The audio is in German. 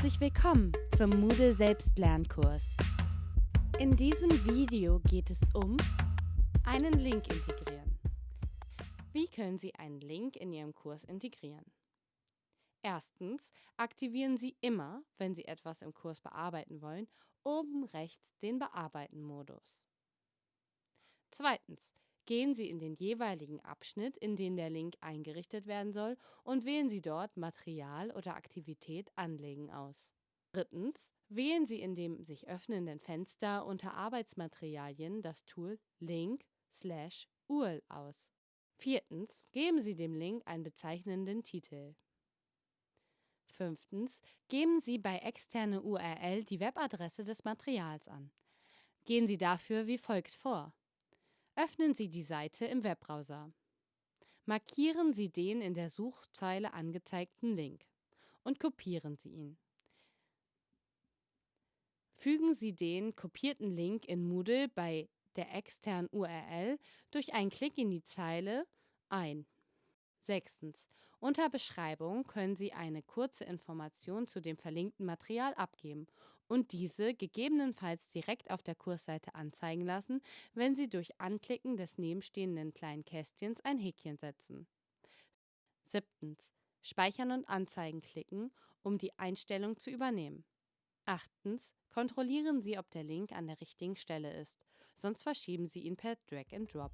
Herzlich willkommen zum Moodle Selbstlernkurs. In diesem Video geht es um einen Link integrieren. Wie können Sie einen Link in Ihrem Kurs integrieren? Erstens aktivieren Sie immer, wenn Sie etwas im Kurs bearbeiten wollen, oben rechts den Bearbeiten-Modus. Zweitens Gehen Sie in den jeweiligen Abschnitt, in den der Link eingerichtet werden soll, und wählen Sie dort Material oder Aktivität Anlegen aus. Drittens. Wählen Sie in dem sich öffnenden Fenster unter Arbeitsmaterialien das Tool Link/URL aus. Viertens. Geben Sie dem Link einen bezeichnenden Titel. Fünftens. Geben Sie bei externe URL die Webadresse des Materials an. Gehen Sie dafür wie folgt vor. Öffnen Sie die Seite im Webbrowser. Markieren Sie den in der Suchzeile angezeigten Link und kopieren Sie ihn. Fügen Sie den kopierten Link in Moodle bei der externen URL durch einen Klick in die Zeile ein. Sechstens. Unter Beschreibung können Sie eine kurze Information zu dem verlinkten Material abgeben und diese gegebenenfalls direkt auf der Kursseite anzeigen lassen, wenn Sie durch Anklicken des nebenstehenden kleinen Kästchens ein Häkchen setzen. Siebtens. Speichern und Anzeigen klicken, um die Einstellung zu übernehmen. Achtens. Kontrollieren Sie, ob der Link an der richtigen Stelle ist, sonst verschieben Sie ihn per Drag and Drop.